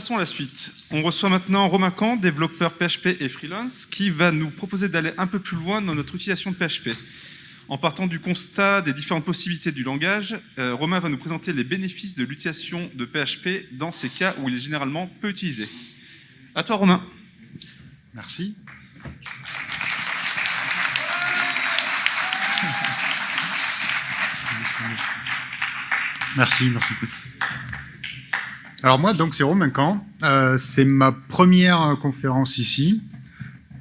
passons à la suite. On reçoit maintenant Romain Camp, développeur PHP et freelance, qui va nous proposer d'aller un peu plus loin dans notre utilisation de PHP. En partant du constat des différentes possibilités du langage, euh, Romain va nous présenter les bénéfices de l'utilisation de PHP dans ces cas où il est généralement peu utilisé. À toi Romain. Merci. Merci, merci. Alors moi, donc c'est Romain Camp. Euh, c'est ma première conférence ici.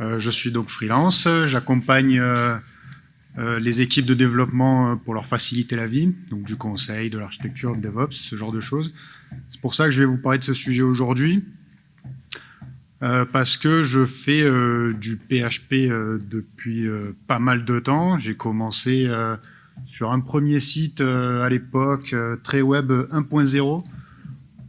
Euh, je suis donc freelance. J'accompagne euh, les équipes de développement pour leur faciliter la vie, donc du conseil, de l'architecture, de DevOps, ce genre de choses. C'est pour ça que je vais vous parler de ce sujet aujourd'hui. parce que je fais du PHP depuis pas mal de temps. J'ai commencé sur un premier site à l'époque, très web 1.0,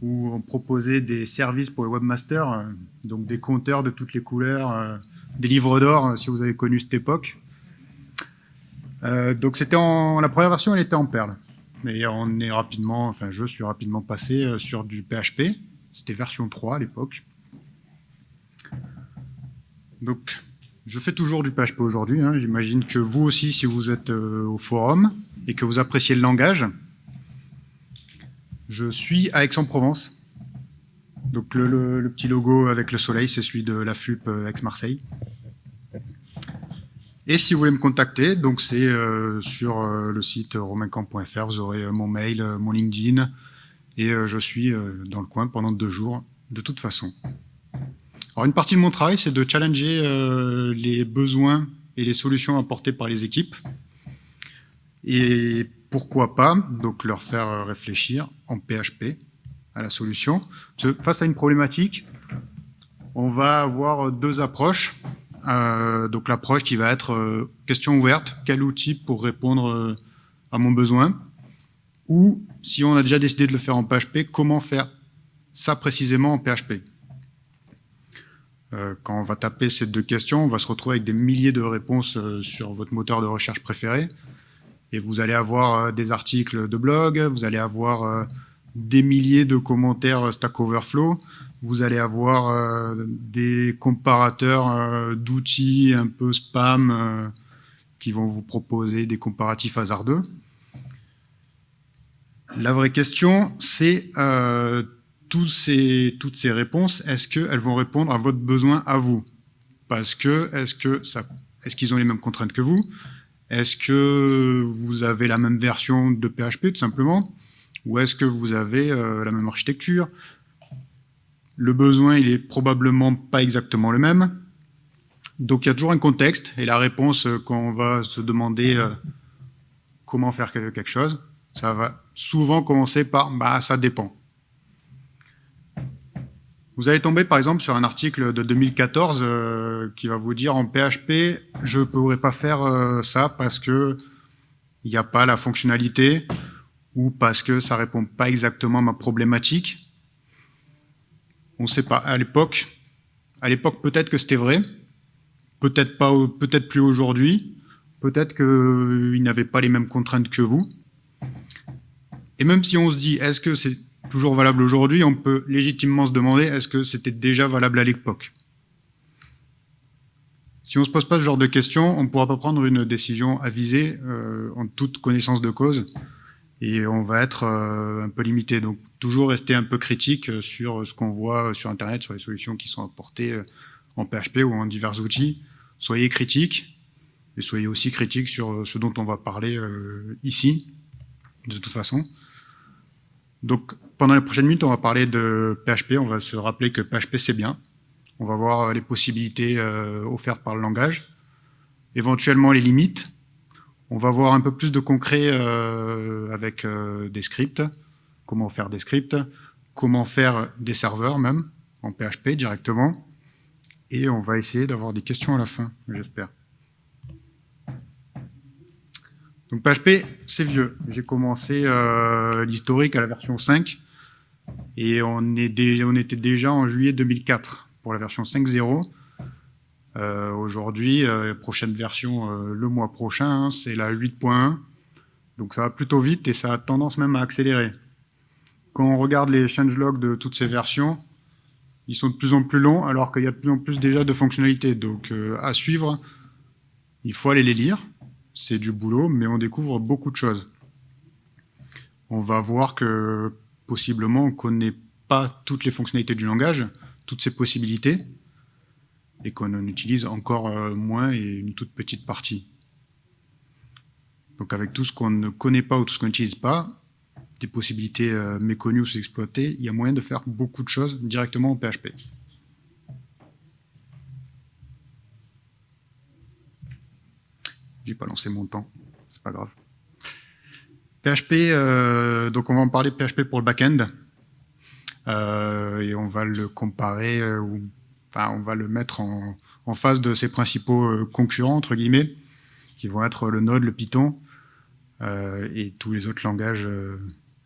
où on proposait des services pour les webmasters, euh, donc des compteurs de toutes les couleurs, euh, des livres d'or, euh, si vous avez connu cette époque. donc c'était la première version, elle était en Perl. Mais on est rapidement, enfin je suis rapidement passé sur du PHP. C'était version 3 à l'époque. Donc je fais toujours du PHP aujourd'hui. Hein. J'imagine que vous aussi, si vous êtes au forum et que vous appréciez le langage, je suis à Aix-en-Provence. Donc le, petit logo avec le soleil, c'est celui de la FUP euh, Aix-Marseille. Et si vous voulez me contacter, donc c'est euh, sur euh, le site romancamp.fr, vous aurez mon mail, mon LinkedIn, et je suis dans le coin pendant deux jours, de toute façon. Alors une partie de mon travail, c'est de challenger les besoins et les solutions apportées par les équipes. Et pourquoi pas donc leur faire euh, réfléchir en PHP à la solution. Face à une problématique, on va avoir deux approches. Euh, donc l'approche qui va être euh, question ouverte, quel outil pour répondre à mon besoin? Ou si on a déjà décidé de le faire en PHP, comment faire ça précisément en PHP Quand on va taper ces deux questions, on va se retrouver avec des milliers de réponses sur votre moteur de recherche préféré. Et vous allez avoir euh, des articles de blog, vous allez avoir euh, des milliers de commentaires euh, Stack Overflow, vous allez avoir des comparateurs d'outils un peu spam qui vont vous proposer des comparatifs hasardeux. La vraie question, c'est toutes ces réponses, est-ce qu'elles vont répondre à votre besoin à vous? Parce que, est-ce qu'ils ont les mêmes contraintes que vous? Est-ce que vous avez la même version de PHP, tout simplement Ou est-ce que vous avez euh, la même architecture? Le besoin, il est probablement pas exactement le même. Donc il y a toujours un contexte, et la réponse, euh, quand on va se demander euh, comment faire quelque chose, ça va souvent commencer par « bah ça dépend ». Vous allez tomber par exemple sur un article de 2014 euh, qui va vous dire en PHP, je ne pourrais pas faire euh, ça parce que il n'y a pas la fonctionnalité ou parce que ça répond pas exactement à ma problématique. On ne sait pas. À l'époque, à l'époque peut-être que c'était vrai, peut-être pas, peut-être plus aujourd'hui, peut-être qu'il n'avait pas les mêmes contraintes que vous. Et même si on se dit, est-ce que c'est toujours valable aujourd'hui, on peut légitimement se demander est-ce que c'était déjà valable à l'époque? Si on ne se pose pas ce genre de questions, on ne pourra pas prendre une décision avisée euh, en toute connaissance de cause et on va être euh, un peu limité. Donc toujours rester un peu critique sur ce qu'on voit sur Internet, sur les solutions qui sont apportées euh, en PHP ou en divers outils. Soyez critique et soyez aussi critique sur ce dont on va parler ici, de toute façon. Donc, pendant les prochaines minutes, on va parler de PHP. On va se rappeler que PHP, c'est bien. On va voir les possibilités euh, offertes par le langage, éventuellement les limites. On va voir un peu plus de concret euh, avec euh, des scripts, comment faire des scripts, comment faire des serveurs même, en PHP directement. Et on va essayer d'avoir des questions à la fin, j'espère. Donc PHP, c'est vieux. J'ai commencé l'historique à la version 5 et on, était déjà en juillet 2004 pour la version 5.0. Euh, Aujourd'hui, euh, prochaine version euh, le mois prochain, hein, c'est la 8.1. Donc ça va plutôt vite et ça a tendance même à accélérer. Quand on regarde les changelogs de toutes ces versions, ils sont de plus en plus longs, alors qu'il y a de plus en plus déjà de fonctionnalités. Donc, euh, à suivre, il faut aller les lire. C'est du boulot, mais on découvre beaucoup de choses. On va voir que, possiblement, on ne connaît pas toutes les fonctionnalités du langage, toutes ses possibilités, et qu'on en utilise encore euh, moins et une toute petite partie. Donc avec tout ce qu'on ne connaît pas ou tout ce qu'on n'utilise pas, des possibilités euh, méconnues ou sous-exploitées, il y a moyen de faire beaucoup de choses directement en PHP. J'ai pas lancé mon temps, c'est pas grave. PHP, euh, donc on va en parler PHP pour le back-end. Euh, et on va le comparer, ou, enfin on va le mettre en, face de ses principaux concurrents, entre guillemets, qui vont être le Node, le Python, et tous les autres langages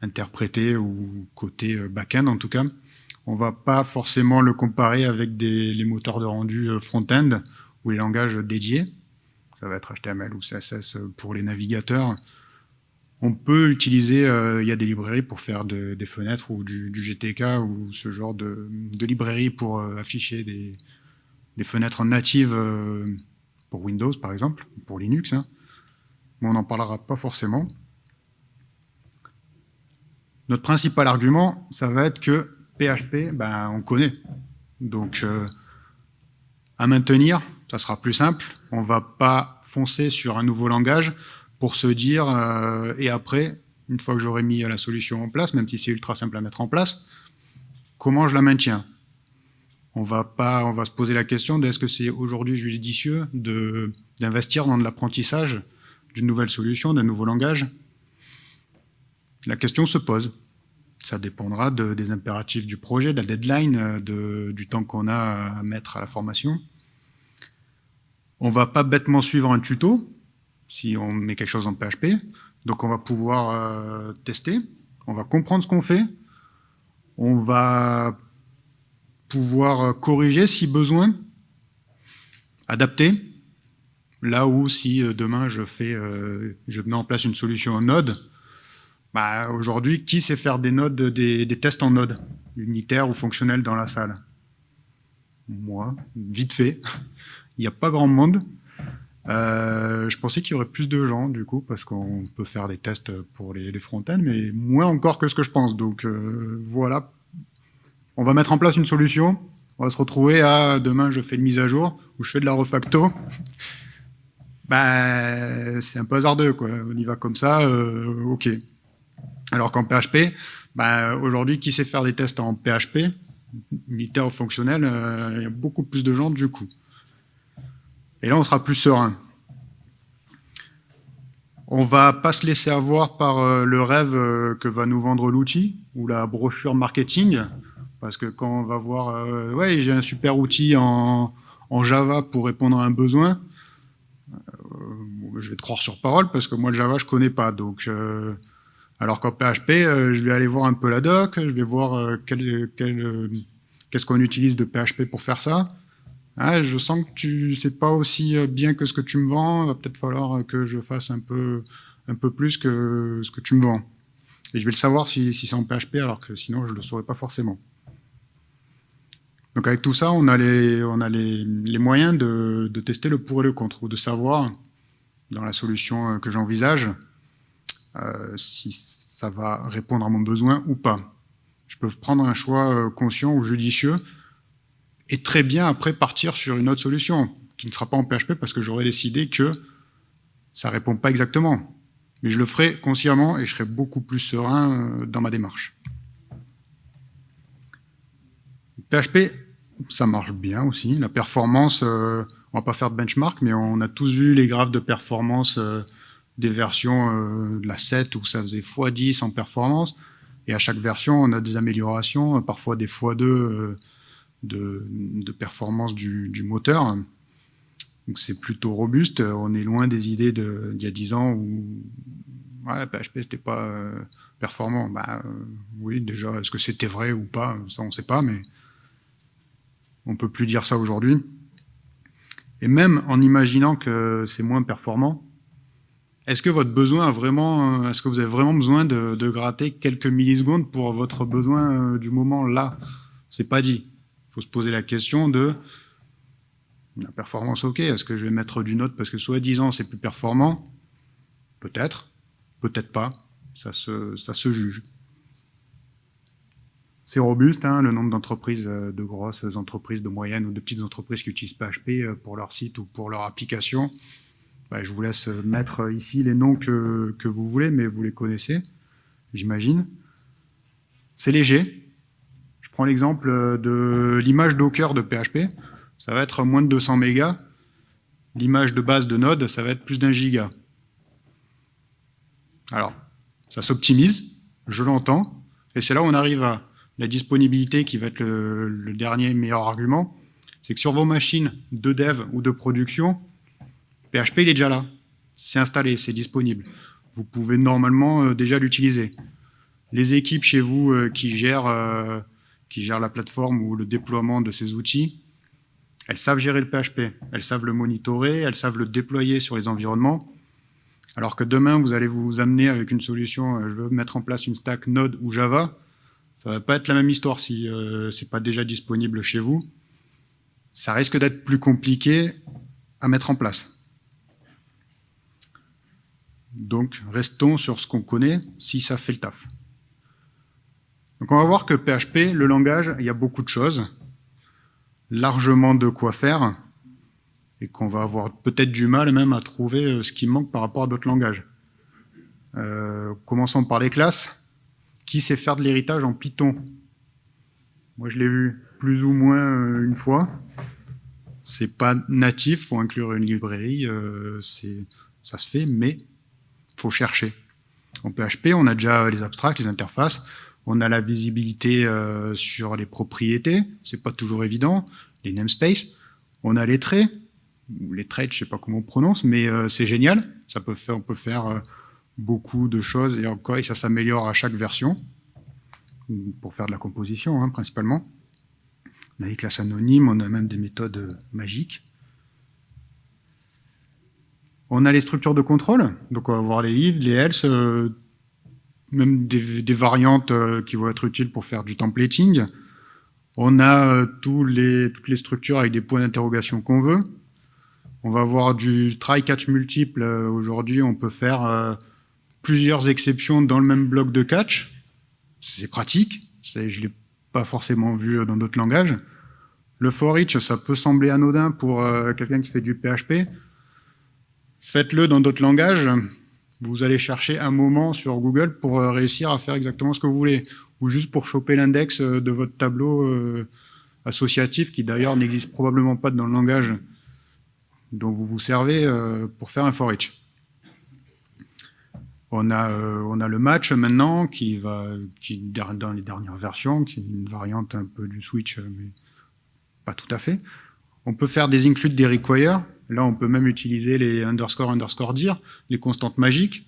interprété ou côté euh, back-end en tout cas. On va pas forcément le comparer avec les moteurs de rendu euh, front-end ou les langages dédiés. Ça va être HTML ou CSS pour les navigateurs. On peut utiliser, euh, il y a des librairies pour faire des fenêtres ou du, GTK ou ce genre de, librairies pour afficher des, fenêtres natives pour Windows par exemple, pour Linux. Hein. Mais on n'en parlera pas forcément. Notre principal argument, ça va être que PHP, ben, on connaît. Donc, euh, à maintenir, ça sera plus simple. On va pas foncer sur un nouveau langage pour se dire, euh, et après, une fois que j'aurai mis la solution en place, même si c'est ultra simple à mettre en place, comment je la maintiens? On va pas, on va se poser la question de est-ce que c'est aujourd'hui judicieux d'investir dans de l'apprentissage d'une nouvelle solution, d'un nouveau langage? La question se pose. Ça dépendra des impératifs du projet, de la deadline, euh, du temps qu'on a à mettre à la formation. On va pas bêtement suivre un tuto, si on met quelque chose en PHP. Donc on va pouvoir euh, tester, on va comprendre ce qu'on fait, on va pouvoir corriger si besoin, adapter. Là où si euh, demain je fais, mets en place une solution en Node, bah, Aujourd'hui, qui sait faire des nodes, des, tests en node, unitaires ou fonctionnels dans la salle? Moi, vite fait. Il n'y a pas grand monde. Euh, je pensais qu'il y aurait plus de gens, du coup, parce qu'on peut faire des tests pour les, les front-end, mais moins encore que ce que je pense. Donc euh, voilà, on va mettre en place une solution. On va se retrouver à demain, je fais une mise à jour ou je fais de la refacto. bah, c'est un peu hasardeux, quoi. On y va comme ça, euh, ok. Alors qu'en PHP, bah, aujourd'hui, qui sait faire des tests en PHP, unitaire ou fonctionnel, il y a beaucoup plus de gens du coup. Et là, on sera plus serein. On va pas se laisser avoir par euh, le rêve euh, que va nous vendre l'outil ou la brochure marketing, parce que quand on va voir, ouais, j'ai un super outil en, Java pour répondre à un besoin, je vais te croire sur parole parce que moi le Java je connais pas, donc alors qu'en PHP, euh, je vais aller voir un peu la doc, je vais voir euh, euh, qu'est-ce qu'on utilise de PHP pour faire ça. Ah, je sens que tu sais pas aussi bien que ce que tu me vends, il va peut-être falloir que je fasse un peu, un peu plus que ce que tu me vends. Et je vais le savoir si, c'est en PHP, alors que sinon je le saurais pas forcément. Donc avec tout ça, on a les, on a les, moyens de, de, tester le pour et le contre, ou de savoir, dans la solution que j'envisage, euh, si ça va répondre à mon besoin ou pas. Je peux prendre un choix euh, conscient ou judicieux et très bien après partir sur une autre solution qui ne sera pas en PHP parce que j'aurais décidé que ça répond pas exactement. Mais je le ferai consciemment et je serai beaucoup plus serein euh, dans ma démarche. PHP, ça marche bien aussi. La performance, on va pas faire de benchmark, mais on a tous vu les graphes de performance des versions euh, de la 7 où ça faisait x10 en performance. Et à chaque version, on a des améliorations, parfois des x2 euh, de, performance du, moteur. Donc c'est plutôt robuste. On est loin des idées d'il y a 10 ans où PHP c'était pas euh, performant. Bah oui, déjà, est-ce que c'était vrai ou pas? Ça on sait pas, mais on peut plus dire ça aujourd'hui. Et même en imaginant que c'est moins performant, est-ce que votre besoin vraiment, euh, est-ce que vous avez vraiment besoin de, gratter quelques millisecondes pour votre besoin euh, du moment là C'est pas dit. Faut se poser la question de la performance, ok, est-ce que je vais mettre du Node parce que soi-disant c'est plus performant? Peut-être, peut-être pas, ça se, ça se juge. C'est robuste, hein, le nombre d'entreprises, euh, de grosses entreprises, de moyennes ou de petites entreprises qui utilisent PHP euh, pour leur site ou pour leur application. Bah, je vous laisse mettre ici les noms que, que vous voulez, mais vous les connaissez, j'imagine. C'est léger. Prends l'exemple de l'image Docker de PHP. Ça va être moins de 200 mégas. L'image de base de Node, ça va être plus d'un giga. Alors, ça s'optimise, je l'entends, et c'est là où on arrive à la disponibilité qui va être le, dernier meilleur argument, c'est que sur vos machines de dev ou de production, PHP il est déjà là, c'est installé, c'est disponible. Vous pouvez normalement euh, déjà l'utiliser. Les équipes chez vous euh, qui, gèrent, euh, qui gèrent la plateforme ou le déploiement de ces outils, elles savent gérer le PHP, elles savent le monitorer, elles savent le déployer sur les environnements, alors que demain, vous allez vous amener avec une solution, je veux mettre en place une stack Node ou Java, ça va pas être la même histoire si euh, c'est pas déjà disponible chez vous. Ça risque d'être plus compliqué à mettre en place. Donc, restons sur ce qu'on connaît, si ça fait le taf. Donc, on va voir que PHP, le langage, il y a beaucoup de choses, largement de quoi faire, et qu'on va avoir peut-être du mal même à trouver euh, ce qui manque par rapport à d'autres langages. Euh, commençons par les classes qui sait faire de l'héritage en Python? Moi, je l'ai vu plus ou moins euh, une fois. C'est pas natif, faut inclure une librairie, euh, ça se fait, mais faut chercher. En PHP, on a déjà les abstracts, les interfaces, on a la visibilité euh, sur les propriétés, c'est pas toujours évident, les namespaces, on a les traits, les traits, je sais pas comment on prononce, mais c'est génial, ça peut on peut faire beaucoup de choses et encore, et ça s'améliore à chaque version pour faire de la composition hein, principalement. On a des classes anonymes, on a même des méthodes magiques. On a les structures de contrôle, donc on va voir les if, les else, euh, même des, variantes euh, qui vont être utiles pour faire du templating. On a euh, toutes les structures avec des points d'interrogation qu'on veut. On va avoir du try-catch multiple. Aujourd'hui, on peut faire plusieurs exceptions dans le même bloc de catch. C'est pratique, je ne l'ai pas forcément vu dans d'autres langages. Le for each, ça peut sembler anodin pour euh, quelqu'un qui fait du PHP. Faites-le dans d'autres langages. Vous allez chercher un moment sur Google pour euh, réussir à faire exactement ce que vous voulez. Ou juste pour choper l'index euh, de votre tableau associatif, qui d'ailleurs n'existe probablement pas dans le langage dont vous vous servez pour faire un for each. On a, euh, on a le match maintenant, qui va, qui dans les dernières versions, qui est une variante un peu du switch, euh, mais pas tout à fait. On peut faire des includes, des require. Là, on peut même utiliser les underscore, underscore dire, les constantes magiques.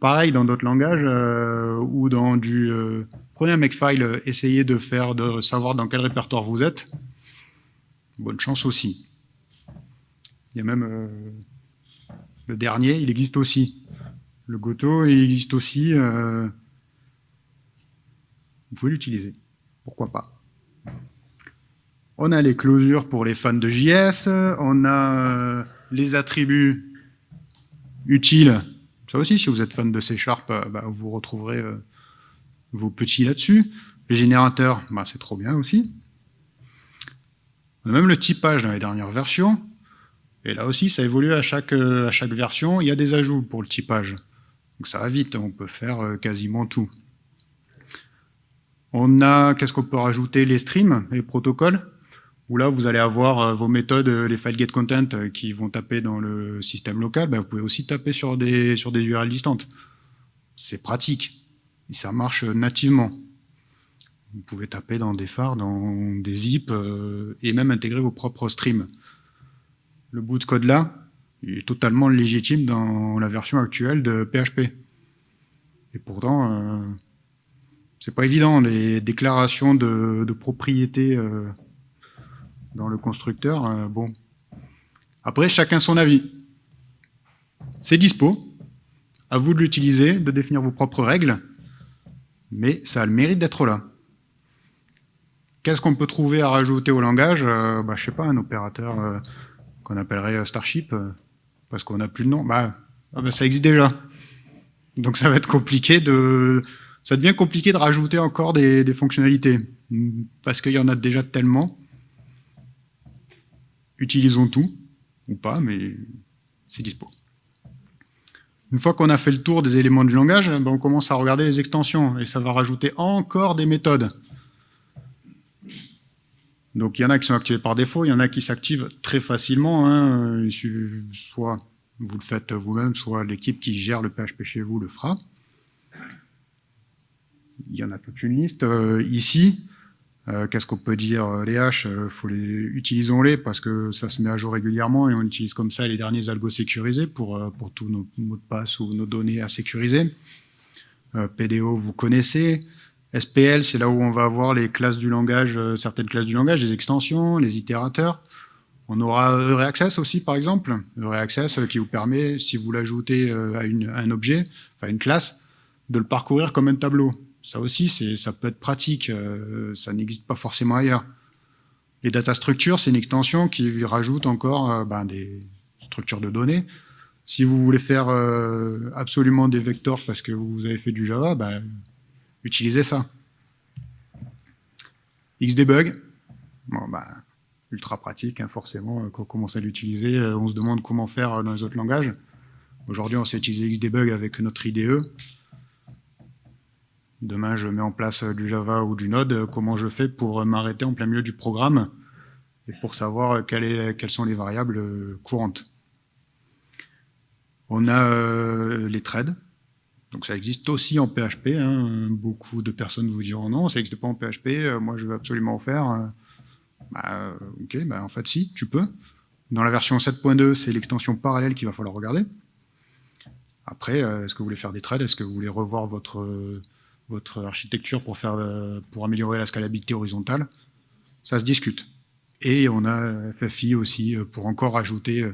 Pareil dans d'autres langages, euh, ou dans du... prenez un makefile, essayez de faire, de savoir dans quel répertoire vous êtes. Bonne chance aussi. Il y a même le dernier, il existe aussi. Le Goto, il existe aussi. Euh, vous pouvez l'utiliser. Pourquoi pas On a les closures pour les fans de JS. On a euh, les attributs utiles. Ça aussi, si vous êtes fan de C Sharp, euh, bah, vous retrouverez vos petits là-dessus. Les générateurs, bah, c'est trop bien aussi. On a même le typage dans les dernières versions. Et là aussi, ça évolue à chaque, à chaque version. Il y a des ajouts pour le typage. Donc ça va vite, on peut faire euh, quasiment tout. On a, qu'est-ce qu'on peut rajouter? Les streams, les protocoles, où là vous allez avoir euh, vos méthodes, euh, les file get content qui vont taper dans le système local, ben, vous pouvez aussi taper sur des, sur des URL distantes. C'est pratique, et ça marche nativement. Vous pouvez taper dans des phares, dans des zips, et même intégrer vos propres streams. Le bout de code là, il est totalement légitime dans la version actuelle de PHP. Et pourtant, euh, c'est pas évident, les déclarations de, propriété euh, dans le constructeur, euh, bon. Après, chacun son avis. C'est dispo, à vous de l'utiliser, de définir vos propres règles, mais ça a le mérite d'être là. Qu'est-ce qu'on peut trouver à rajouter au langage euh, bah, Je sais pas, un opérateur euh, qu'on appellerait Starship, euh, parce qu'on n'a plus de nom. Bah, ah bah, ça existe déjà. Donc ça va être compliqué de... Ça devient compliqué de rajouter encore des fonctionnalités, parce qu'il y en a déjà tellement. Utilisons tout, ou pas, mais c'est dispo. Une fois qu'on a fait le tour des éléments du langage, ben on commence à regarder les extensions, et ça va rajouter encore des méthodes. Donc il y en a qui sont activés par défaut, il y en a qui s'activent très facilement, hein. soit vous le faites vous-même, soit l'équipe qui gère le PHP chez vous le fera. Il y en a toute une liste. Euh, ici, euh, qu'est-ce qu'on peut dire euh, Les haches, faut les, utilisons-les parce que ça se met à jour régulièrement et on utilise comme ça les derniers algos sécurisés pour, pour tous nos mots de passe ou nos données à sécuriser. PDO, vous connaissez. SPL, c'est là où on va avoir les classes du langage, euh, certaines classes du langage, les extensions, les itérateurs. On aura Reaccess aussi, par exemple. Reaccess euh, qui vous permet, si vous l'ajoutez euh, à, un objet, enfin une classe, de le parcourir comme un tableau. Ça aussi, ça peut être pratique. ça n'existe pas forcément ailleurs. Les data structures, c'est une extension qui rajoute encore ben, des structures de données. Si vous voulez faire absolument des vecteurs parce que vous avez fait du Java, ben, utilisez ça. Xdebug, bah, ultra pratique, hein, forcément, quand on commence à l'utiliser, euh, on se demande comment faire euh, dans les autres langages. Aujourd'hui, on sait utiliser Xdebug avec notre IDE. Demain, je mets en place euh, du Java ou du Node, comment je fais pour m'arrêter en plein milieu du programme et pour savoir quelles, sont les variables courantes? On a les threads, donc ça existe aussi en PHP. Hein. Beaucoup de personnes vous diront non, ça n'existe pas en PHP, euh, moi je veux absolument en faire. Euh, bah, ok, bah, en fait si, tu peux. Dans la version 7.2, c'est l'extension parallèle qu'il va falloir regarder. Après, euh, est-ce que vous voulez faire des threads? Est-ce que vous voulez revoir votre, votre architecture pour, faire, pour améliorer la scalabilité horizontale Ça se discute. Et on a FFI aussi pour encore ajouter,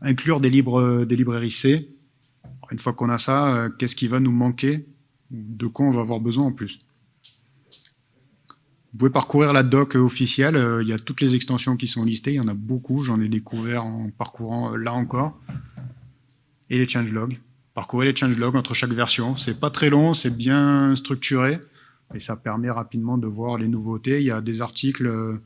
inclure des, libres, des librairies C une fois qu'on a ça, euh, qu'est-ce qui va nous manquer De quoi on va avoir besoin en plus? Vous pouvez parcourir la doc officielle, euh, il y a toutes les extensions qui sont listées, il y en a beaucoup, j'en ai découvert en parcourant euh, là encore. Et les changelogs. Parcourir les changelogs entre chaque version, c'est pas très long, c'est bien structuré, et ça permet rapidement de voir les nouveautés. Il y a des articles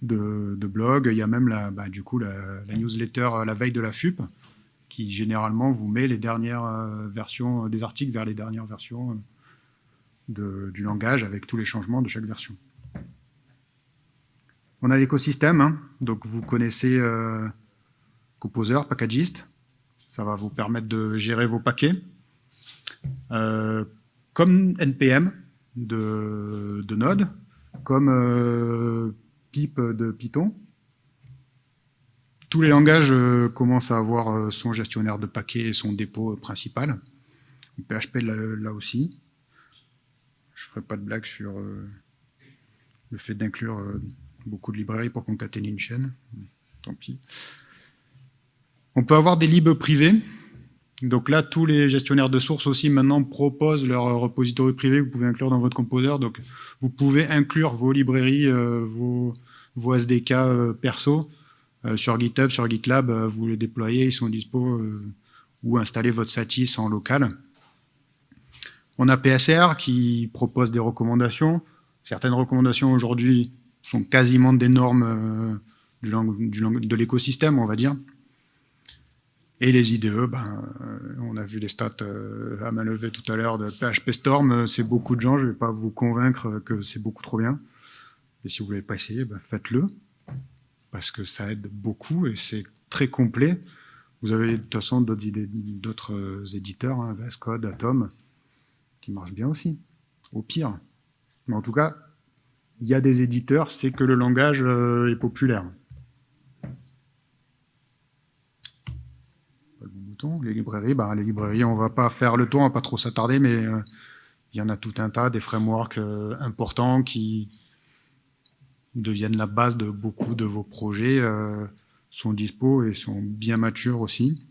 de, blog, il y a même la, bah, du coup la, newsletter la veille de la FUP, qui généralement vous met les dernières euh, versions des articles vers les dernières versions euh, du langage avec tous les changements de chaque version. On a l'écosystème, hein. donc vous connaissez euh, Composer, Packagist, ça va vous permettre de gérer vos paquets. comme NPM de, de Node, comme Pip de Python, tous les langages euh, commencent à avoir euh, son gestionnaire de paquets et son dépôt euh, principal. PHP là, aussi. Je ne ferai pas de blague sur le fait d'inclure beaucoup de librairies pour concaténer une chaîne. Tant pis. On peut avoir des libs privés. Donc là, tous les gestionnaires de sources aussi maintenant proposent leur repository privé que vous pouvez inclure dans votre composer. Donc vous pouvez inclure vos librairies, vos, vos, SDK perso euh, sur GitHub, sur GitLab, euh, vous les déployez, ils sont dispo, euh, ou installez votre Satis en local. On a PSR qui propose des recommandations. Certaines recommandations aujourd'hui sont quasiment des normes de l'écosystème, on va dire. Et les IDE, ben, on a vu les stats à main levée tout à l'heure de PHP Storm, c'est beaucoup de gens, je ne vais pas vous convaincre que c'est beaucoup trop bien. Et si vous ne voulez pas essayer, ben faites-le parce que ça aide beaucoup et c'est très complet. Vous avez de toute façon d'autres euh, éditeurs, hein, VS Code, Atom, qui marchent bien aussi, au pire. Mais en tout cas, il y a des éditeurs, c'est que le langage euh, est populaire. Les librairies, bah, les librairies, on va pas faire le tour, on va pas trop s'attarder, mais euh, il y en a tout un tas, des frameworks importants qui, deviennent la base de beaucoup de vos projets, euh, sont dispo et sont bien matures aussi.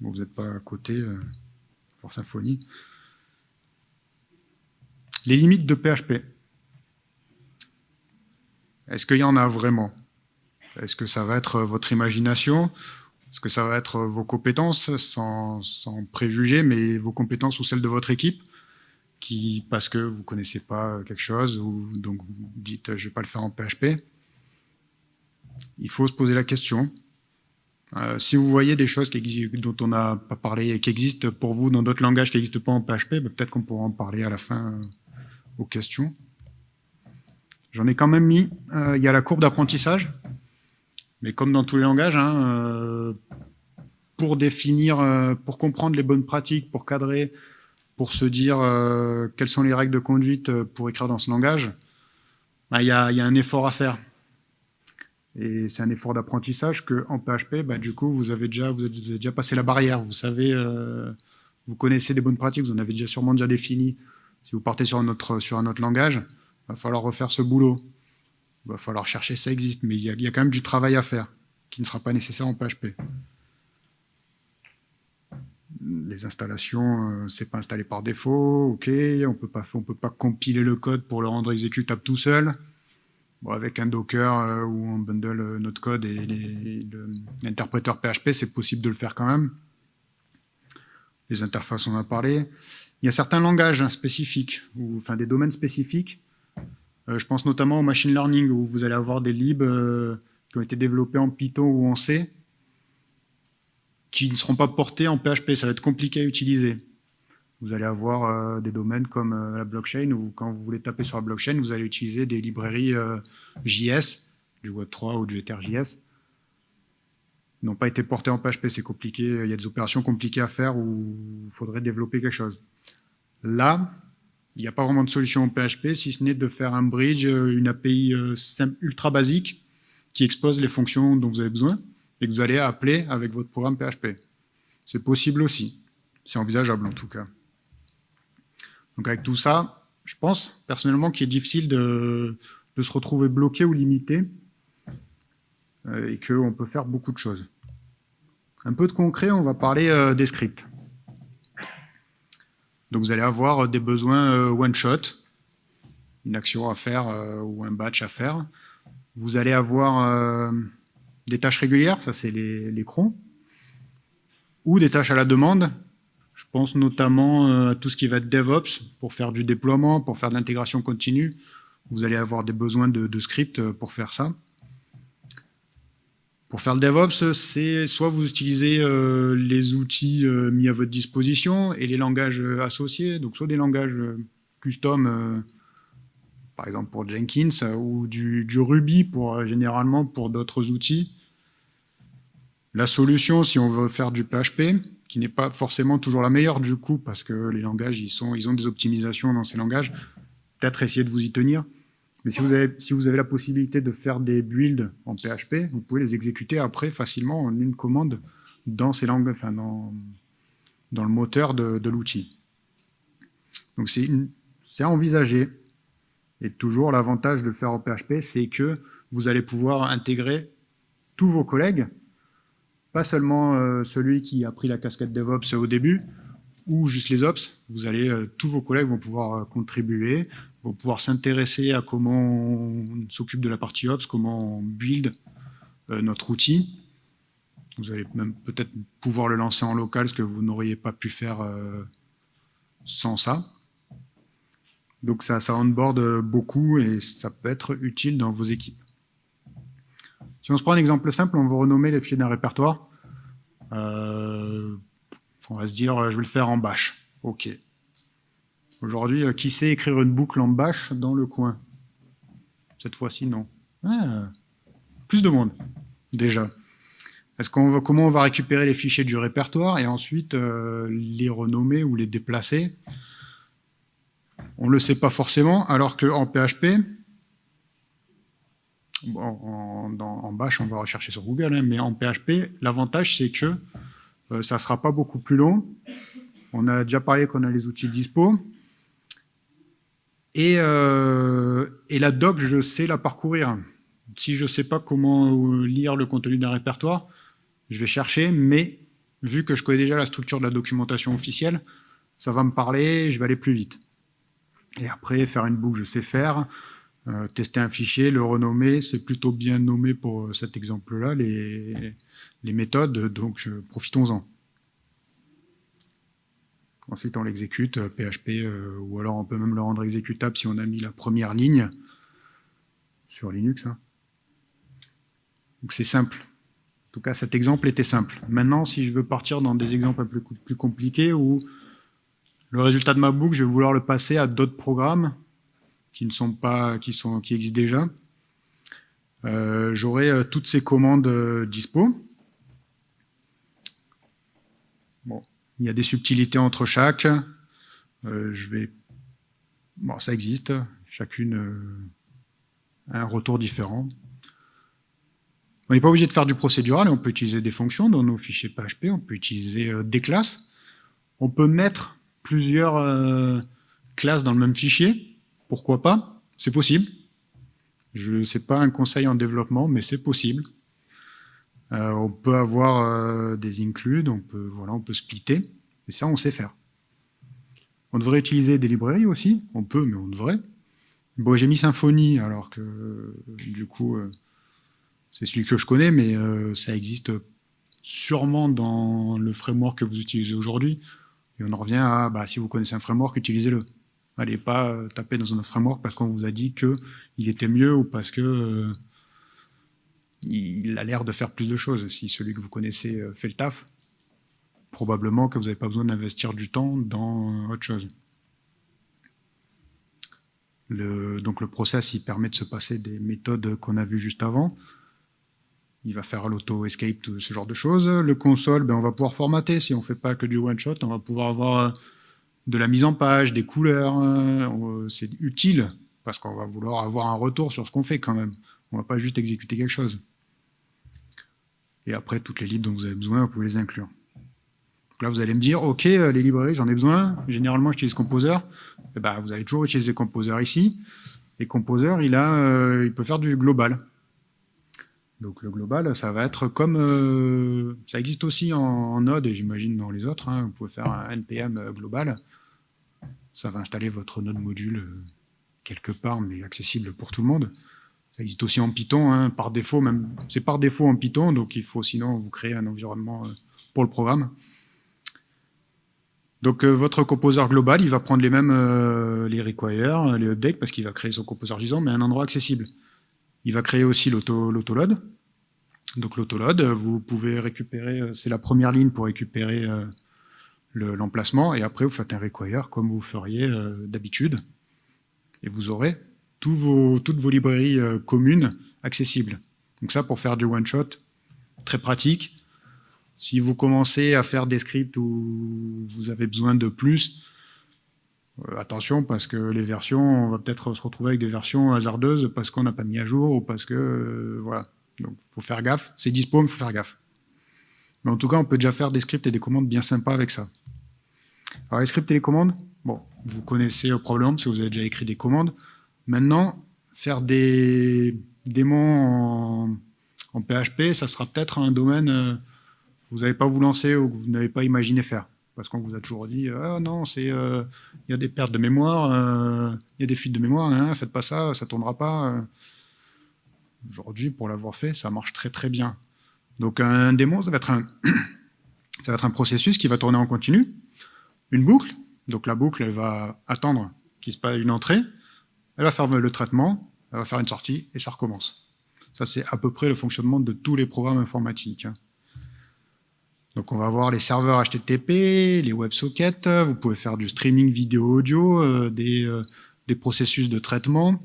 vous n'êtes pas à côté, euh, pour Symfony. Les limites de PHP. Est-ce qu'il y en a vraiment? Est-ce que ça va être votre imagination? Est-ce que ça va être vos compétences, sans, sans préjuger, mais vos compétences ou celles de votre équipe qui, parce que vous ne connaissez pas quelque chose, ou donc vous dites « je ne vais pas le faire en PHP », il faut se poser la question. Euh, si vous voyez des choses dont on n'a pas parlé et qui existent pour vous dans d'autres langages qui n'existent pas en PHP, bah, peut-être qu'on pourra en parler à la fin euh, aux questions. J'en ai quand même mis. Euh, il y a la courbe d'apprentissage, mais comme dans tous les langages, hein, pour définir, pour comprendre les bonnes pratiques, pour cadrer, pour se dire quelles sont les règles de conduite pour écrire dans ce langage, bah, il y, a, un effort à faire. Et c'est un effort d'apprentissage que en PHP, bah, du coup, vous avez déjà, déjà passé la barrière. Vous savez, euh, vous connaissez des bonnes pratiques, vous en avez déjà sûrement déjà défini. Si vous partez sur un autre, sur un autre langage, il va falloir refaire ce boulot. Il va falloir chercher, ça existe, mais il y, a, quand même du travail à faire qui ne sera pas nécessaire en PHP. Les installations, euh, c'est pas installé par défaut, ok, on peut pas, on peut pas compiler le code pour le rendre exécutable tout seul avec un Docker euh, où on bundle euh, notre code et l'interpréteur PHP, c'est possible de le faire quand même. Les interfaces, on en a parlé. Il y a certains langages spécifiques, ou, enfin des domaines spécifiques. Euh, je pense notamment au machine learning, où vous allez avoir des libs qui ont été développés en Python ou en C, qui ne seront pas portés en PHP. Ça va être compliqué à utiliser vous allez avoir euh, des domaines comme euh, la blockchain, où quand vous voulez taper sur la blockchain, vous allez utiliser des librairies euh, JS, du Web3 ou du EtherJS, n'ont pas été portés en PHP, c'est compliqué, il y a des opérations compliquées à faire où il faudrait développer quelque chose. Là, il n'y a pas vraiment de solution en PHP, si ce n'est de faire un bridge, une API ultra basique, qui expose les fonctions dont vous avez besoin, et que vous allez appeler avec votre programme PHP. C'est possible aussi. C'est envisageable en tout cas. Donc avec tout ça, je pense personnellement qu'il est difficile de, se retrouver bloqué ou limité euh, et qu'on peut faire beaucoup de choses. Un peu de concret, on va parler euh, des scripts. Donc vous allez avoir des besoins euh, one-shot, une action à faire ou un batch à faire. Vous allez avoir des tâches régulières, ça c'est les, crons, ou des tâches à la demande, je pense notamment euh, à tout ce qui va être DevOps, pour faire du déploiement, pour faire de l'intégration continue. Vous allez avoir des besoins de, scripts euh, pour faire ça. Pour faire le DevOps, c'est soit vous utilisez euh, les outils mis à votre disposition et les langages associés, donc soit des langages custom, par exemple pour Jenkins, ou du, Ruby pour généralement pour d'autres outils. La solution, si on veut faire du PHP, qui n'est pas forcément toujours la meilleure du coup, parce que les langages, ils, ils ont des optimisations dans ces langages. Peut-être essayer de vous y tenir. Mais si vous, avez, si vous avez la possibilité de faire des builds en PHP, vous pouvez les exécuter après facilement en une commande dans ces langues, enfin dans, dans le moteur de, l'outil. Donc c'est à envisager. Et toujours l'avantage de faire en PHP, c'est que vous allez pouvoir intégrer tous vos collègues pas seulement euh, celui qui a pris la casquette DevOps au début, ou juste les Ops, vous allez, euh, tous vos collègues vont pouvoir euh, contribuer, vont pouvoir s'intéresser à comment on s'occupe de la partie Ops, comment on build notre outil. Vous allez même peut-être pouvoir le lancer en local, ce que vous n'auriez pas pu faire sans ça. Donc ça, ça onboard beaucoup et ça peut être utile dans vos équipes. Si on se prend un exemple simple, on va renommer les fichiers d'un répertoire. Euh, on va se dire, je vais le faire en bash. OK. Aujourd'hui, euh, qui sait écrire une boucle en bash dans le coin? Cette fois-ci, non. Ah, plus de monde, déjà. Est-ce qu'on comment on va récupérer les fichiers du répertoire et ensuite euh, les renommer ou les déplacer? On ne le sait pas forcément, alors qu'en PHP, en, en, Bash, on va rechercher sur Google, hein, mais en PHP, l'avantage, c'est que euh, ça ne sera pas beaucoup plus long. On a déjà parlé qu'on a les outils dispo. Et, euh, et, la doc, je sais la parcourir. Si je ne sais pas comment lire le contenu d'un répertoire, je vais chercher, mais vu que je connais déjà la structure de la documentation officielle, ça va me parler, je vais aller plus vite. Et après, faire une boucle, je sais faire. Euh, tester un fichier, le renommer, c'est plutôt bien nommé pour cet exemple-là, les, méthodes, donc profitons-en. Ensuite, on l'exécute, PHP, ou alors on peut même le rendre exécutable si on a mis la première ligne sur Linux. Hein. Donc c'est simple. En tout cas, cet exemple était simple. Maintenant, si je veux partir dans des exemples un peu plus, compliqués, où le résultat de ma boucle, je vais vouloir le passer à d'autres programmes qui ne sont pas, qui existent déjà, euh, j'aurai euh, toutes ces commandes euh, dispo. Bon, il y a des subtilités entre chaque. je vais, bon, ça existe. Chacune un retour différent. On n'est pas obligé de faire du procédural, on peut utiliser des fonctions dans nos fichiers PHP, on peut utiliser euh, des classes. On peut mettre plusieurs euh, classes dans le même fichier, pourquoi pas, c'est possible. Je sais pas un conseil en développement, mais c'est possible. Euh, on peut avoir des includes, on peut, voilà, on peut splitter, et ça on sait faire. On devrait utiliser des librairies aussi, on peut, mais on devrait. Bon, j'ai mis Symfony, alors que du coup, euh, c'est celui que je connais, mais euh, ça existe sûrement dans le framework que vous utilisez aujourd'hui. Et on en revient à, bah, si vous connaissez un framework, utilisez-le. Allez pas euh, taper dans un framework parce qu'on vous a dit qu'il était mieux ou parce que il a l'air de faire plus de choses. Si celui que vous connaissez fait le taf, probablement que vous n'avez pas besoin d'investir du temps dans autre chose. Donc le process, il permet de se passer des méthodes qu'on a vues juste avant. Il va faire l'auto-escape, tout ce genre de choses. Le console, ben on va pouvoir formater. Si on ne fait pas que du one-shot, on va pouvoir avoir euh, de la mise en page, des couleurs. Euh, c'est utile, parce qu'on va vouloir avoir un retour sur ce qu'on fait quand même. On ne va pas juste exécuter quelque chose. Et après, toutes les libres dont vous avez besoin, vous pouvez les inclure là, vous allez me dire, OK, euh, les librairies, j'en ai besoin. Généralement, j'utilise Composer. Eh ben, vous allez toujours utiliser Composer ici. Et Composer, il, a, euh, il peut faire du global. Donc le global, ça va être comme... Euh, ça existe aussi en, Node, et j'imagine dans les autres. Hein. vous pouvez faire un npm global. Ça va installer votre Node module quelque part, mais accessible pour tout le monde. Ça existe aussi en Python, hein, par défaut, même c'est par défaut en Python, donc il faut sinon vous créer un environnement pour le programme. Donc euh, votre composeur global, il va prendre les mêmes euh, les require, les updates, parce qu'il va créer son composeur gisant, mais un endroit accessible. Il va créer aussi l'autoload. Donc l'autoload, vous pouvez récupérer, euh, c'est la première ligne pour récupérer l'emplacement, et après vous faites un require comme vous feriez d'habitude, et vous aurez toutes vos librairies communes accessibles. Donc ça, pour faire du one-shot, très pratique, si vous commencez à faire des scripts où vous avez besoin de plus, euh, attention parce que les versions, on va peut-être se retrouver avec des versions hasardeuses parce qu'on n'a pas mis à jour ou parce que, euh, voilà. Donc, faut faire gaffe. C'est dispo, mais faut faire gaffe. Mais en tout cas, on peut déjà faire des scripts et des commandes bien sympas avec ça. Alors, les scripts et les commandes, bon, vous connaissez probablement parce que vous avez déjà écrit des commandes. Maintenant, faire des démons en, PHP, ça sera peut-être un domaine euh, vous n'avez pas vous lancer ou que vous n'avez pas imaginé faire. Parce qu'on vous a toujours dit, ah non, euh, il y a des pertes de mémoire, euh, il y a des fuites de mémoire, hein, faites pas ça, ça tournera pas. Aujourd'hui, pour l'avoir fait, ça marche très très bien. Donc un démon, ça va être un, ça va être un processus qui va tourner en continu, une boucle. Donc la boucle, elle va attendre qu'il se passe une entrée, elle va faire le traitement, elle va faire une sortie et ça recommence. Ça, c'est à peu près le fonctionnement de tous les programmes informatiques. Hein. Donc on va voir les serveurs HTTP, les WebSockets, vous pouvez faire du streaming vidéo-audio, euh, euh, des, processus de traitement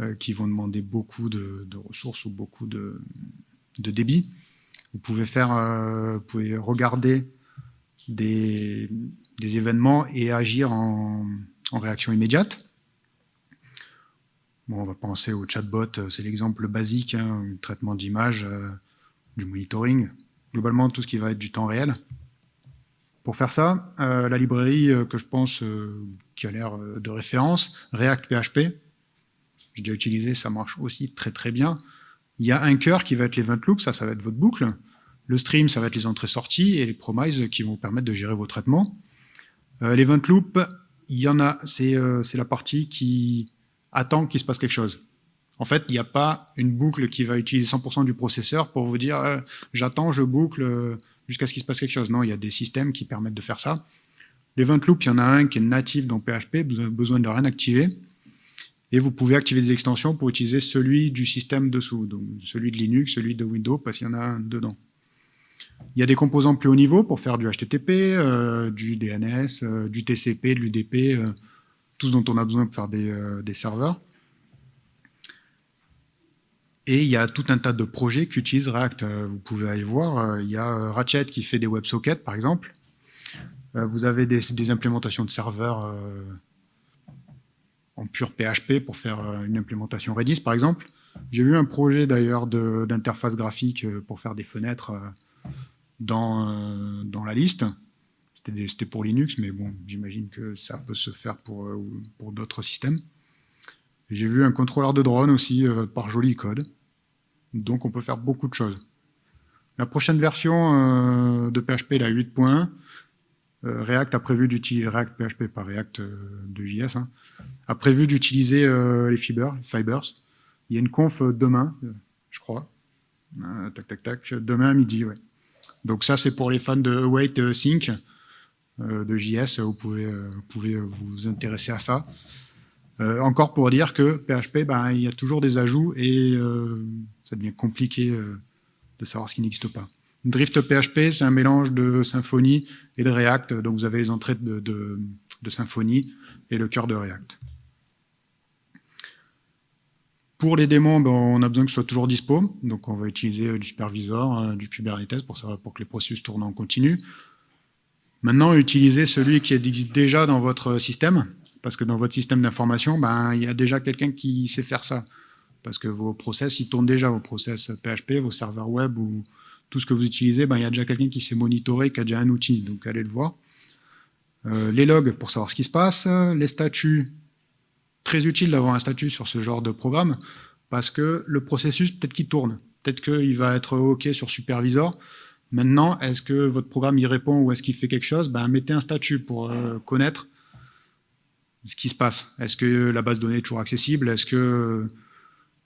euh, qui vont demander beaucoup de, ressources ou beaucoup de, débit. Vous pouvez, faire, vous pouvez regarder des, événements et agir en, réaction immédiate. Bon, on va penser au chatbot, c'est l'exemple basique, hein, traitement d'image, du monitoring, globalement tout ce qui va être du temps réel. Pour faire ça, euh, la librairie euh, que je pense euh, qui a l'air de référence, React PHP, j'ai déjà utilisé, ça marche aussi très très bien. Il y a un cœur qui va être l'event loop, ça, ça va être votre boucle. Le stream, ça va être les entrées-sorties et les promises qui vont vous permettre de gérer vos traitements. l'event loop, il y en a, c'est la partie qui attend qu'il se passe quelque chose. En fait, il n'y a pas une boucle qui va utiliser 100% du processeur pour vous dire euh, j'attends, je boucle euh, jusqu'à ce qu'il se passe quelque chose. Non, il y a des systèmes qui permettent de faire ça. L'event loop, il y en a un qui est natif dans PHP, besoin de rien activer. Et vous pouvez activer des extensions pour utiliser celui du système dessous, donc celui de Linux, celui de Windows, parce qu'il y en a un dedans. Il y a des composants plus haut niveau pour faire du HTTP, euh, du DNS, du TCP, de l'UDP, tout ce dont on a besoin pour faire des serveurs. Et il y a tout un tas de projets qui utilisent React. Euh, vous pouvez aller voir, euh, il y a euh, Ratchet qui fait des WebSockets, par exemple. Vous avez des, implémentations de serveurs en pur PHP pour faire une implémentation Redis, par exemple. J'ai vu un projet d'ailleurs d'interface graphique pour faire des fenêtres dans la liste. C'était pour Linux, mais bon, j'imagine que ça peut se faire pour, pour d'autres systèmes. J'ai vu un contrôleur de drone aussi par joli code. Donc on peut faire beaucoup de choses. La prochaine version euh, de PHP, la 8.1, euh, React a prévu d'utiliser React PHP, pas React euh, de JS, hein, a prévu d'utiliser les fibers, fibers. Il y a une conf demain, je crois. tac, tac, tac. Demain à midi, ouais. Donc ça, c'est pour les fans de Await Sync de JS. Vous pouvez, vous pouvez vous intéresser à ça. encore pour dire que PHP, ben, il y a toujours des ajouts et ça devient compliqué euh, de savoir ce qui n'existe pas. Drift PHP, c'est un mélange de Symfony et de React, donc vous avez les entrées de, Symfony et le cœur de React. Pour les démons, ben, on a besoin que ce soit toujours dispo, donc on va utiliser euh, du supervisor, euh, du Kubernetes pour que les processus tournent en continu. Maintenant, utilisez celui qui existe déjà dans votre système, parce que dans votre système d'information, ben, il y a déjà quelqu'un qui sait faire ça. Parce que vos process, ils tournent déjà, vos process PHP, vos serveurs web ou tout ce que vous utilisez, ben, il y a déjà quelqu'un qui sait monitorer, qui a déjà un outil, donc allez le voir. Euh, les logs pour savoir ce qui se passe, les statuts, très utile d'avoir un statut sur ce genre de programme, parce que le processus, peut-être qu'il tourne, peut-être qu'il va être OK sur supervisor, Maintenant, est-ce que votre programme y répond ou est-ce qu'il fait quelque chose? Ben, Mettez un statut pour euh, connaître ce qui se passe. Est-ce que la base de données est toujours accessible? Est-ce que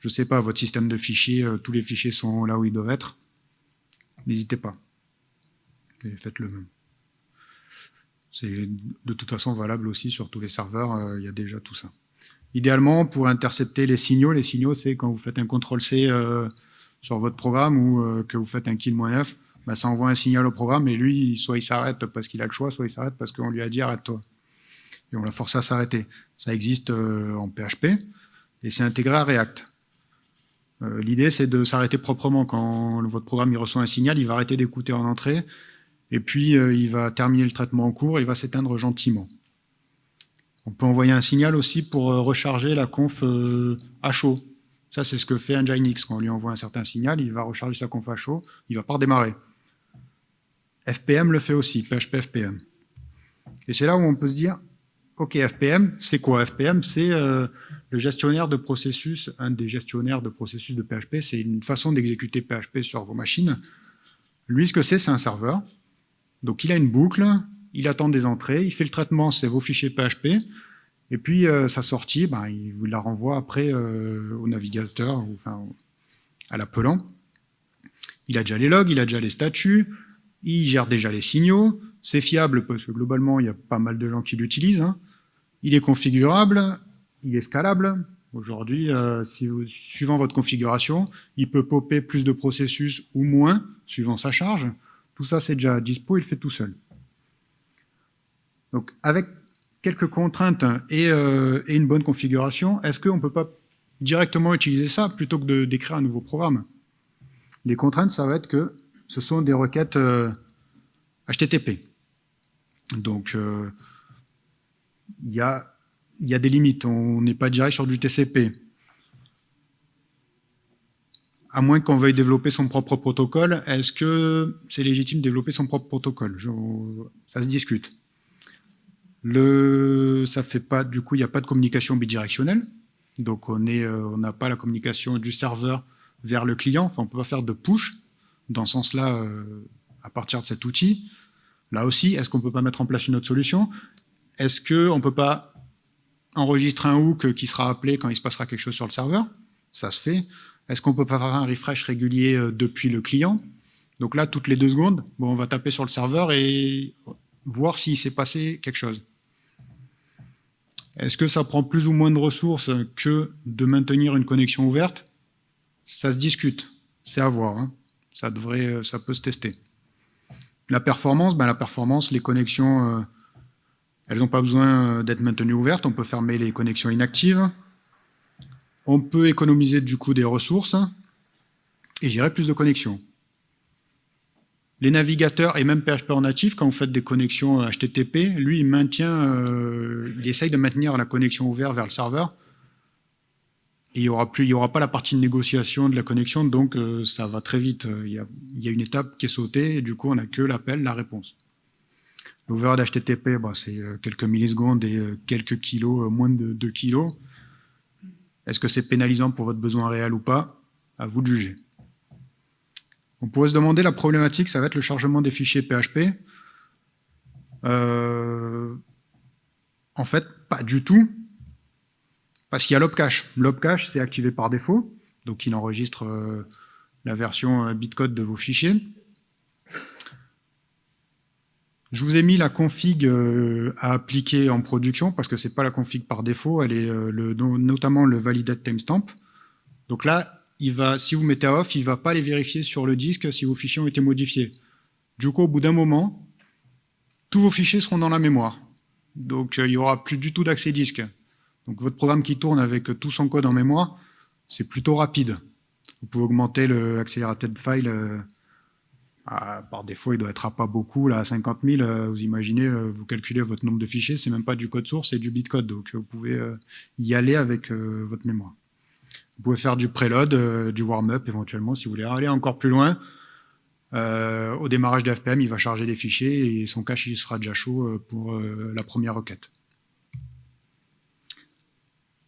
je ne sais pas, votre système de fichiers, euh, tous les fichiers sont là où ils doivent être, n'hésitez pas. Et faites le même. C'est de toute façon valable aussi sur tous les serveurs, euh, il y a déjà tout ça. Idéalement, pour intercepter les signaux, les signaux, c'est quand vous faites un CTRL-C sur votre programme ou que vous faites un kill-9, bah, ça envoie un signal au programme et lui, soit il s'arrête parce qu'il a le choix, soit il s'arrête parce qu'on lui a dit arrête-toi. Et on l'a forcé à s'arrêter. Ça existe en PHP et c'est intégré à React. Euh, l'idée, c'est de s'arrêter proprement. Quand votre programme reçoit un signal, il va arrêter d'écouter en entrée, et puis euh, il va terminer le traitement en cours, et il va s'éteindre gentiment. On peut envoyer un signal aussi pour euh, recharger la conf à chaud. Ça, c'est ce que fait Nginx. Quand on lui envoie un certain signal, il va recharger sa conf à chaud, il va pas redémarrer. FPM le fait aussi, PHP FPM. Et c'est là où on peut se dire, OK, FPM, c'est quoi FPM C'est le gestionnaire de processus, un des gestionnaires de processus de PHP, c'est une façon d'exécuter PHP sur vos machines. Lui, ce que c'est, c'est un serveur. Donc il a une boucle, il attend des entrées, il fait le traitement, c'est vos fichiers PHP, et puis euh, sa sortie, ben, il vous la renvoie après euh, au navigateur, enfin à l'appelant. Il a déjà les logs, il a déjà les statuts, il gère déjà les signaux, c'est fiable parce que globalement il y a pas mal de gens qui l'utilisent, hein. il est configurable, il est scalable. Aujourd'hui, euh, suivant votre configuration, il peut popper plus de processus ou moins, suivant sa charge. Tout ça, c'est déjà dispo, il fait tout seul. Donc, avec quelques contraintes et, euh, une bonne configuration, est-ce qu'on ne peut pas directement utiliser ça plutôt que d'écrire un nouveau programme? Les contraintes, ça va être que ce sont des requêtes HTTP. Euh, Donc, il y a il y a des limites. On n'est pas direct sur du TCP. À moins qu'on veuille développer son propre protocole, est-ce que c'est légitime de développer son propre protocole? Ça se discute. Le, ça fait pas, du coup, il n'y a pas de communication bidirectionnelle. Donc on euh, on n'a pas la communication du serveur vers le client. On peut pas faire de push dans ce sens-là euh, à partir de cet outil. Là aussi, est-ce qu'on peut pas mettre en place une autre solution? Est-ce qu'on peut pas enregistrer un hook qui sera appelé quand il se passera quelque chose sur le serveur? Ça se fait. Est-ce qu'on peut pas faire un refresh régulier euh, depuis le client? Donc là, toutes les deux secondes, on va taper sur le serveur et voir s'il s'est passé quelque chose. Est-ce que ça prend plus ou moins de ressources que de maintenir une connexion ouverte? Ça se discute, c'est à voir. Hein. Ça, devrait, euh, ça peut se tester. La performance, ben la performance, les connexions, euh, elles n'ont pas besoin d'être maintenues ouvertes. On peut fermer les connexions inactives. On peut économiser du coup des ressources et gérer plus de connexions. Les navigateurs et même PHP en natif, quand vous faites des connexions HTTP, lui, il maintient, euh, il essaye de maintenir la connexion ouverte vers le serveur. Il n'y aura, aura pas la partie de négociation de la connexion, donc euh, ça va très vite. Il y, a, il y, a, une étape qui est sautée, et du coup, on n'a que l'appel, la réponse. L'over HTTP, bah, c'est euh, quelques millisecondes et quelques kilos, moins de 2 kilos. Est-ce que c'est pénalisant pour votre besoin réel ou pas? À vous de juger. On pourrait se demander, la problématique, ça va être le chargement des fichiers PHP. Euh, en fait, pas du tout, parce qu'il y a l'opcache. L'opcache, c'est activé par défaut, donc il enregistre euh, la version euh, bitcode de vos fichiers. Je vous ai mis la config à appliquer en production, parce que c'est pas la config par défaut, elle est notamment le validate timestamp. Donc là, il va, si vous mettez off, il va pas les vérifier sur le disque si vos fichiers ont été modifiés. Du coup, au bout d'un moment, tous vos fichiers seront dans la mémoire. Donc, euh, il n'y aura plus du tout d'accès disque. Donc, votre programme qui tourne avec tout son code en mémoire, c'est plutôt rapide. Vous pouvez augmenter l'accélérateur de file. Euh, par défaut, il doit être à pas beaucoup, là, à 50 000. Euh, vous imaginez, vous calculez votre nombre de fichiers, c'est même pas du code source, c'est du bitcode. Donc, vous pouvez y aller avec votre mémoire. Vous pouvez faire du preload, euh, du warm-up éventuellement si vous voulez aller encore plus loin. Euh, au démarrage de FPM, il va charger des fichiers et son cache il sera déjà chaud euh, pour la première requête.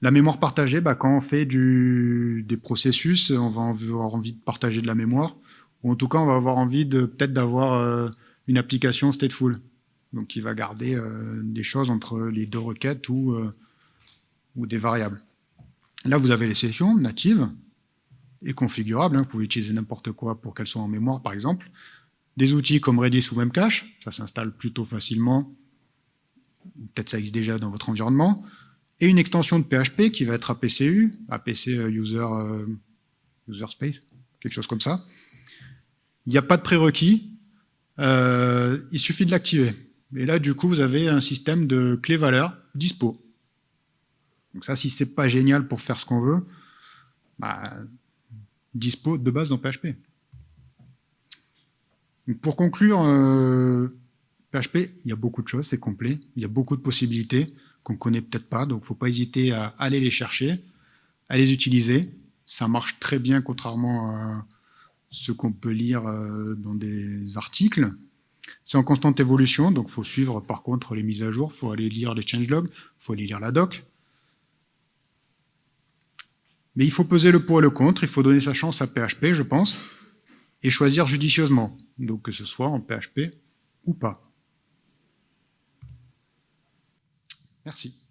La mémoire partagée, bah, quand on fait des processus, on va avoir envie de partager de la mémoire, ou en tout cas on va avoir envie peut-être d'avoir une application stateful, qui va garder des choses entre les deux requêtes ou, ou des variables. Là, vous avez les sessions natives et configurables. Hein. Vous pouvez utiliser n'importe quoi pour qu'elles soient en mémoire, par exemple. Des outils comme Redis ou Memcache, ça s'installe plutôt facilement. Peut-être ça existe déjà dans votre environnement. Et une extension de PHP qui va être APCU, APC euh, User, euh, user Space, quelque chose comme ça. Il n'y a pas de prérequis. Euh, il suffit de l'activer. Et là, du coup, vous avez un système de clé-valeur dispo. Donc ça, si c'est pas génial pour faire ce qu'on veut, bah, dispo de base dans PHP. pour conclure, PHP, il y a beaucoup de choses, c'est complet, il y a beaucoup de possibilités qu'on connaît peut-être pas, donc faut pas hésiter à aller les chercher, à les utiliser. Ça marche très bien, contrairement à ce qu'on peut lire euh, dans des articles. C'est en constante évolution, donc il faut suivre par contre les mises à jour, il faut aller lire les changelogs, il faut aller lire la doc, mais il faut peser le pour et le contre, il faut donner sa chance à PHP, je pense, et choisir judicieusement, donc que ce soit en PHP ou pas. Merci.